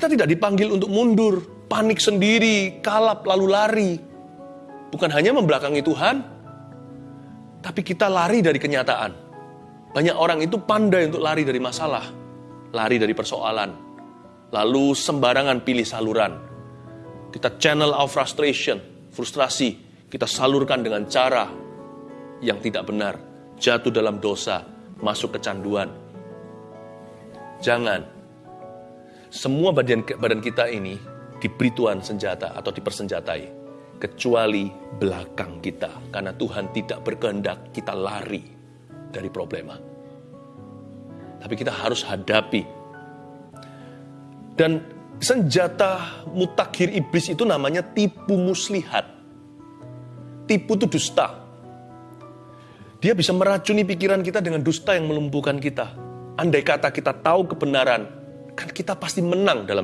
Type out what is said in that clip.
Kita tidak dipanggil untuk mundur, panik sendiri, kalap lalu lari. Bukan hanya membelakangi Tuhan, tapi kita lari dari kenyataan. Banyak orang itu pandai untuk lari dari masalah, lari dari persoalan, lalu sembarangan pilih saluran. Kita channel our frustration, frustrasi, kita salurkan dengan cara yang tidak benar, jatuh dalam dosa, masuk kecanduan. Jangan. Semua badan, badan kita ini diberi Tuhan senjata atau dipersenjatai. Kecuali belakang kita. Karena Tuhan tidak berkehendak kita lari dari problema. Tapi kita harus hadapi. Dan senjata mutakhir iblis itu namanya tipu muslihat. Tipu itu dusta. Dia bisa meracuni pikiran kita dengan dusta yang melumpuhkan kita. Andai kata kita tahu kebenaran, kan kita pasti menang dalam